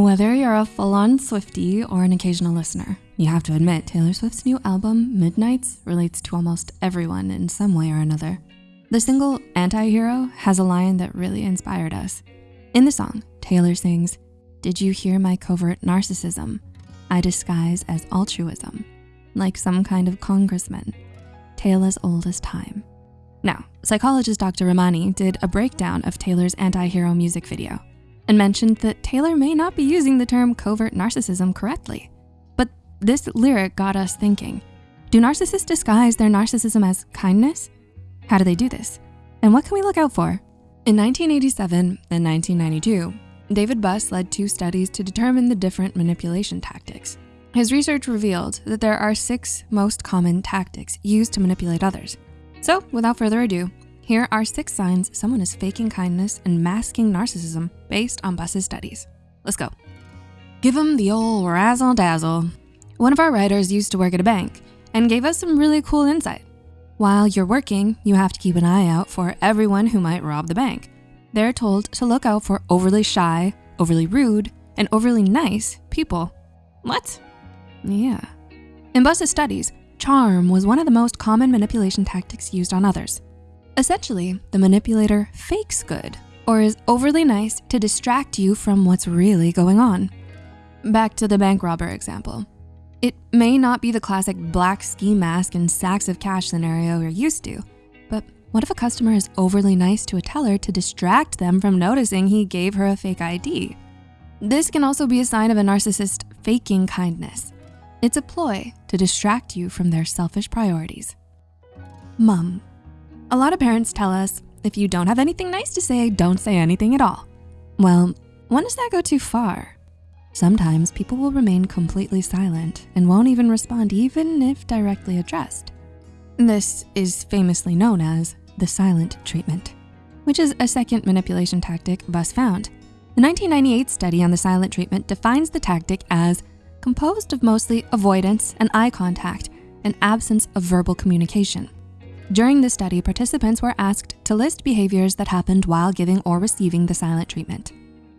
Whether you're a full-on Swiftie or an occasional listener, you have to admit Taylor Swift's new album, Midnights, relates to almost everyone in some way or another. The single Anti-Hero has a line that really inspired us. In the song, Taylor sings, did you hear my covert narcissism? I disguise as altruism, like some kind of congressman, tale as old as time. Now, psychologist Dr. Ramani did a breakdown of Taylor's anti-hero music video and mentioned that Taylor may not be using the term covert narcissism correctly. But this lyric got us thinking, do narcissists disguise their narcissism as kindness? How do they do this? And what can we look out for? In 1987 and 1992, David Buss led two studies to determine the different manipulation tactics. His research revealed that there are six most common tactics used to manipulate others. So without further ado, here are six signs someone is faking kindness and masking narcissism based on Buss's studies. Let's go. Give them the old razzle dazzle. One of our writers used to work at a bank and gave us some really cool insight. While you're working, you have to keep an eye out for everyone who might rob the bank. They're told to look out for overly shy, overly rude, and overly nice people. What? Yeah. In Buss's studies, charm was one of the most common manipulation tactics used on others. Essentially, the manipulator fakes good or is overly nice to distract you from what's really going on. Back to the bank robber example. It may not be the classic black ski mask and sacks of cash scenario you're used to, but what if a customer is overly nice to a teller to distract them from noticing he gave her a fake ID? This can also be a sign of a narcissist faking kindness. It's a ploy to distract you from their selfish priorities. Mum, a lot of parents tell us, if you don't have anything nice to say, don't say anything at all. Well, when does that go too far? Sometimes people will remain completely silent and won't even respond even if directly addressed. This is famously known as the silent treatment, which is a second manipulation tactic Buss found. The 1998 study on the silent treatment defines the tactic as composed of mostly avoidance and eye contact and absence of verbal communication. During the study, participants were asked to list behaviors that happened while giving or receiving the silent treatment.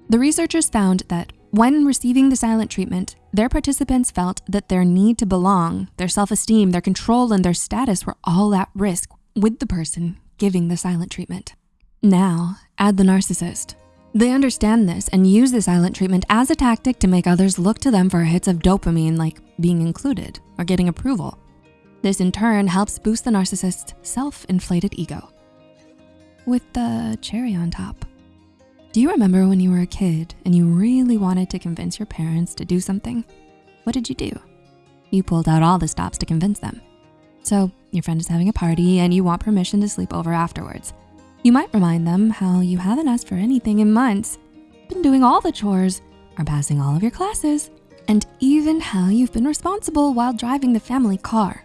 The researchers found that when receiving the silent treatment, their participants felt that their need to belong, their self-esteem, their control, and their status were all at risk with the person giving the silent treatment. Now, add the narcissist. They understand this and use the silent treatment as a tactic to make others look to them for hits of dopamine like being included or getting approval. This in turn helps boost the narcissist's self-inflated ego. With the cherry on top. Do you remember when you were a kid and you really wanted to convince your parents to do something? What did you do? You pulled out all the stops to convince them. So your friend is having a party and you want permission to sleep over afterwards. You might remind them how you haven't asked for anything in months, been doing all the chores, are passing all of your classes, and even how you've been responsible while driving the family car.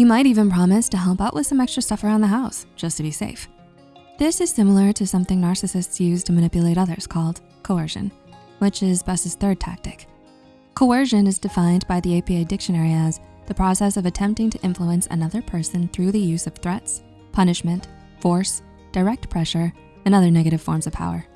You might even promise to help out with some extra stuff around the house, just to be safe. This is similar to something narcissists use to manipulate others called coercion, which is Buss's third tactic. Coercion is defined by the APA dictionary as the process of attempting to influence another person through the use of threats, punishment, force, direct pressure, and other negative forms of power.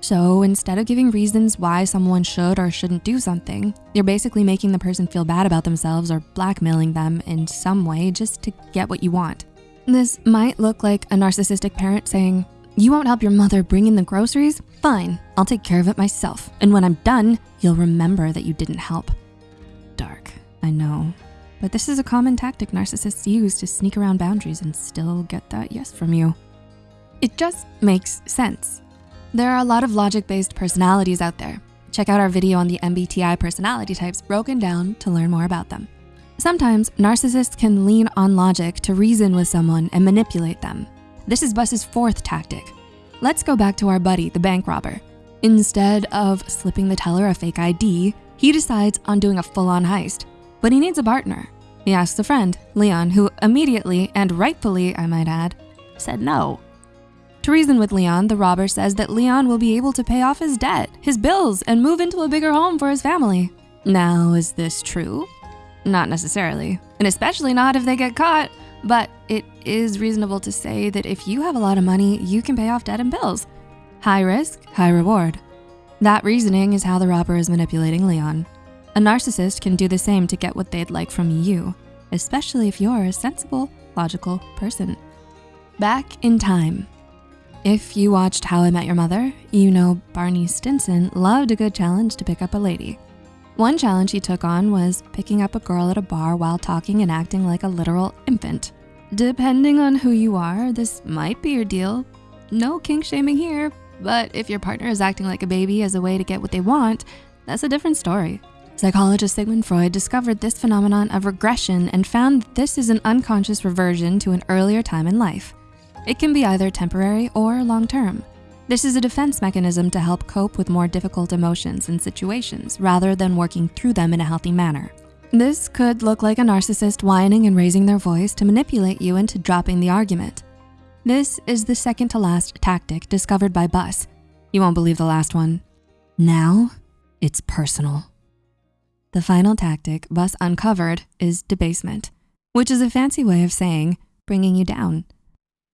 So instead of giving reasons why someone should or shouldn't do something, you're basically making the person feel bad about themselves or blackmailing them in some way just to get what you want. This might look like a narcissistic parent saying, you won't help your mother bring in the groceries? Fine, I'll take care of it myself. And when I'm done, you'll remember that you didn't help. Dark, I know. But this is a common tactic narcissists use to sneak around boundaries and still get that yes from you. It just makes sense. There are a lot of logic-based personalities out there. Check out our video on the MBTI personality types broken down to learn more about them. Sometimes narcissists can lean on logic to reason with someone and manipulate them. This is Buss's fourth tactic. Let's go back to our buddy, the bank robber. Instead of slipping the teller a fake ID, he decides on doing a full-on heist, but he needs a partner. He asks a friend, Leon, who immediately, and rightfully I might add, said no. To reason with Leon, the robber says that Leon will be able to pay off his debt, his bills, and move into a bigger home for his family. Now, is this true? Not necessarily, and especially not if they get caught, but it is reasonable to say that if you have a lot of money, you can pay off debt and bills. High risk, high reward. That reasoning is how the robber is manipulating Leon. A narcissist can do the same to get what they'd like from you, especially if you're a sensible, logical person. Back in time. If you watched How I Met Your Mother, you know Barney Stinson loved a good challenge to pick up a lady. One challenge he took on was picking up a girl at a bar while talking and acting like a literal infant. Depending on who you are, this might be your deal. No kink shaming here, but if your partner is acting like a baby as a way to get what they want, that's a different story. Psychologist Sigmund Freud discovered this phenomenon of regression and found this is an unconscious reversion to an earlier time in life. It can be either temporary or long-term. This is a defense mechanism to help cope with more difficult emotions and situations rather than working through them in a healthy manner. This could look like a narcissist whining and raising their voice to manipulate you into dropping the argument. This is the second to last tactic discovered by Buss. You won't believe the last one. Now, it's personal. The final tactic Buss uncovered is debasement, which is a fancy way of saying bringing you down.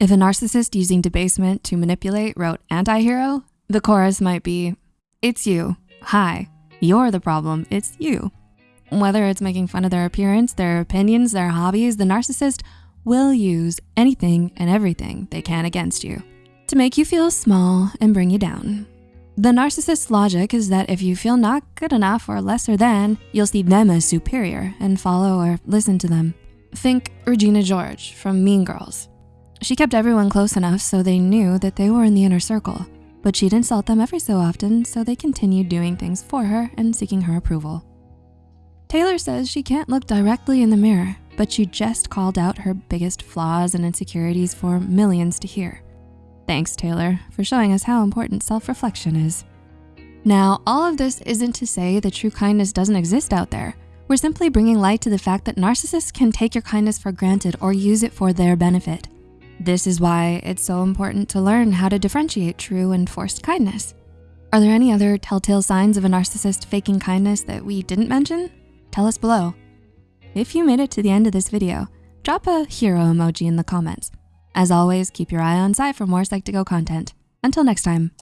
If a narcissist using debasement to manipulate wrote anti-hero, the chorus might be, it's you, hi, you're the problem, it's you. Whether it's making fun of their appearance, their opinions, their hobbies, the narcissist will use anything and everything they can against you to make you feel small and bring you down. The narcissist's logic is that if you feel not good enough or lesser than, you'll see them as superior and follow or listen to them. Think Regina George from Mean Girls. She kept everyone close enough so they knew that they were in the inner circle, but she'd insult them every so often so they continued doing things for her and seeking her approval. Taylor says she can't look directly in the mirror, but she just called out her biggest flaws and insecurities for millions to hear. Thanks, Taylor, for showing us how important self-reflection is. Now, all of this isn't to say that true kindness doesn't exist out there. We're simply bringing light to the fact that narcissists can take your kindness for granted or use it for their benefit. This is why it's so important to learn how to differentiate true and forced kindness. Are there any other telltale signs of a narcissist faking kindness that we didn't mention? Tell us below. If you made it to the end of this video, drop a hero emoji in the comments. As always, keep your eye on side for more Psych2Go content. Until next time.